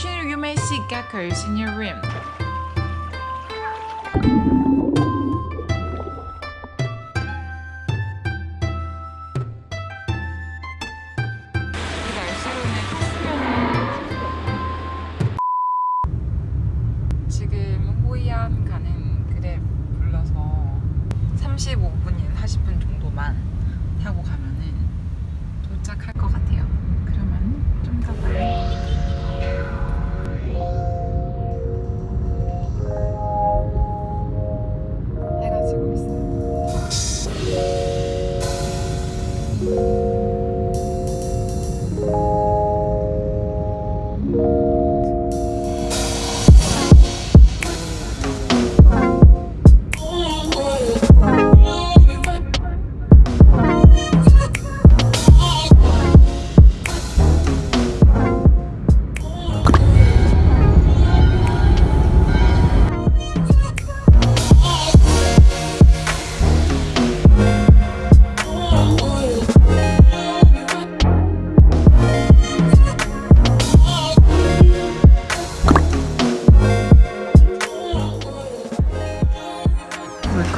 Occasionally you may see geckos in your room. 지금 호이안 가는 그랩 불러서 35분인 40분 정도만 타고 가면은 도착할 것 같아요.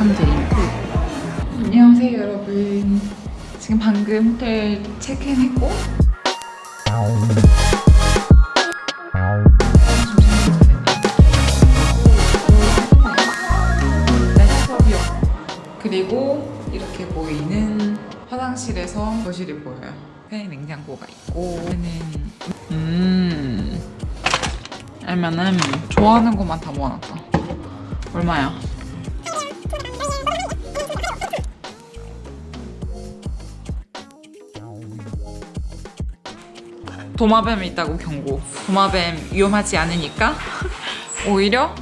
드링크 안녕하세요 여러분. 지금 방금 호텔 체크인 했고. 레스토비오 그리고 이렇게 보이는 화장실에서 거실이 보여요. 팬 냉장고가 있고. 얘는 음 알면은 좋아하는 것만 다 모아놨다. 얼마야? 도마뱀이 있다고 경고. 도마뱀 위험하지 않으니까 오히려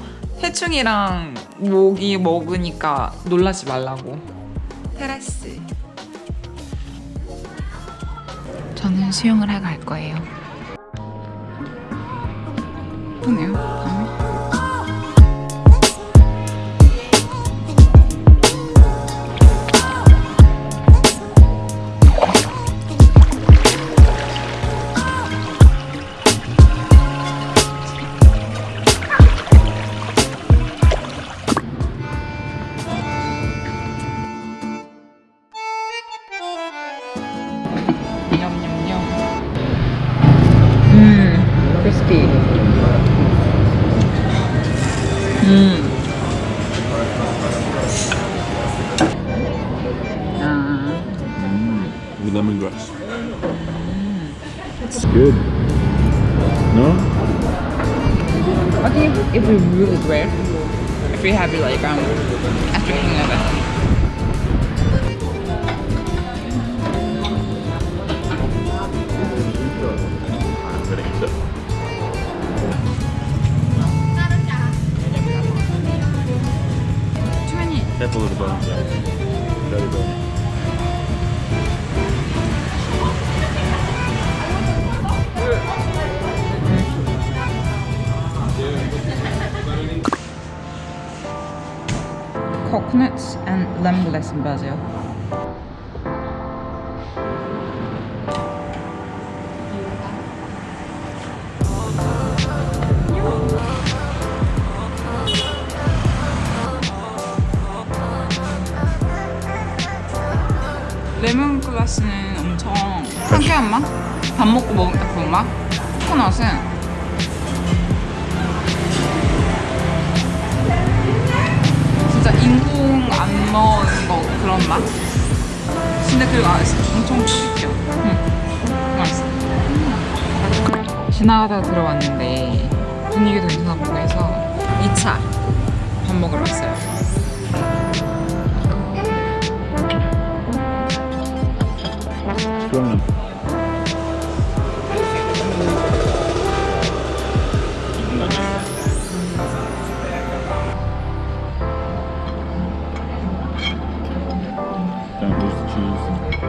해충이랑 모기 먹으니까 놀라지 말라고. 테라스. 저는 수영을 하고 갈 거예요. 예쁘네요. 음. with lemongrass. It's good. No? Okay, think it would be really great if we have it like um after hanging of the bones. Bone. Coconuts and lemongrass in Brazil. 레몬글라스는 엄청 상쾌한 맛? 밥 먹고 먹은 딱 그런 맛? 코코넛은 진짜 인공 안 넣은 거 그런 맛? 근데 그리고 아, 엄청 튀겨 응. 맛있어 지나가다가 들어왔는데 분위기도 괜찮고 해서 2차 밥 먹으러 왔어요 Don't lose the cheese.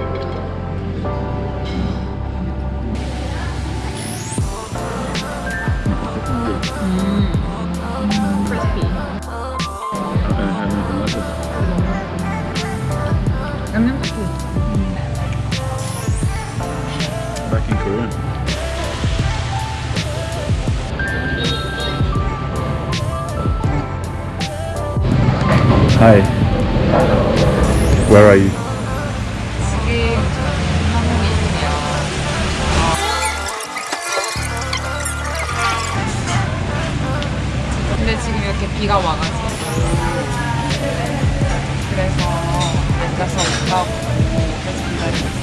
이거를 Hi. Where are you? 근데 지금 이렇게 비가 와가지고. 그래서 앉아서 올라가고 계속 기다리고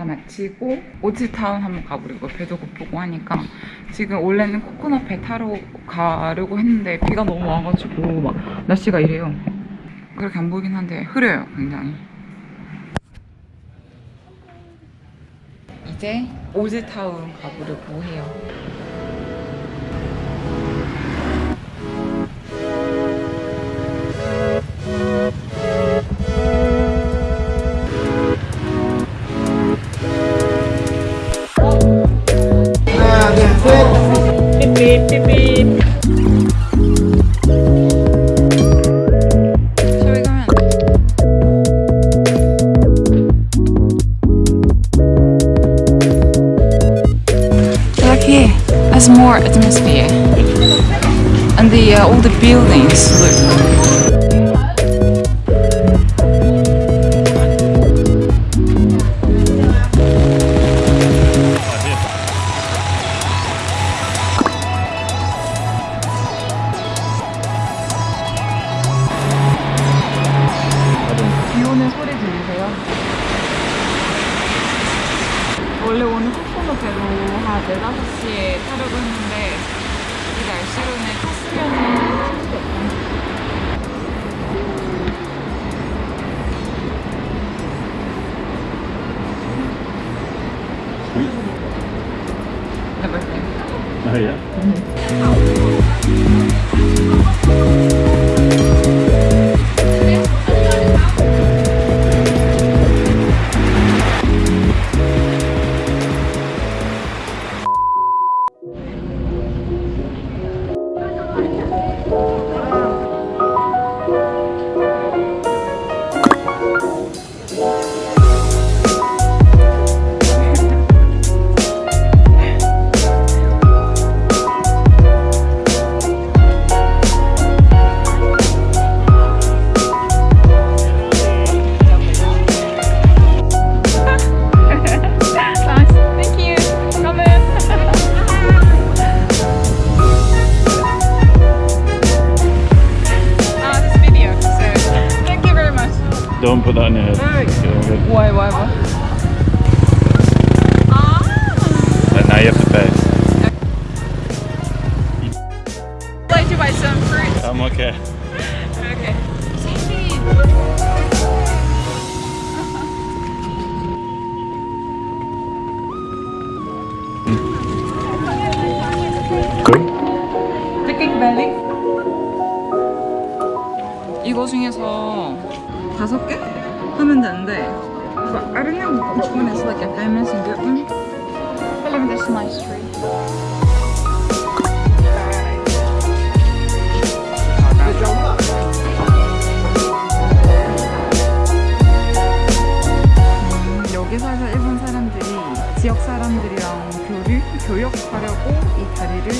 다 마치고 오지타운 한번 가보려고 배도 고프고 하니까 지금 원래는 코코넛 배 타러 가려고 했는데 비가 너무 와가지고 막 날씨가 이래요. 그렇게 안 보이긴 한데 흐려요 굉장히. 이제 오지타운 가보려고 해요 We go in? Like here, there's more atmosphere, and the uh, all the buildings look. 배로 한 4, 5시에 타려고 했는데 이 날씨로는 탔으면은. Never. Oh yeah. Yeah, good. Why, why, why? Ah. And now you have to pay. I'd like to buy some fruit. I'm okay. Okay. You. 이거 중에서 다섯 개 하면 되는데 I don't know which one is like a famous and good one. But at this nice tree. 음, 여기 살서 일본 사람들이 지역 사람들이랑 교류, 교역하려고 이 다리를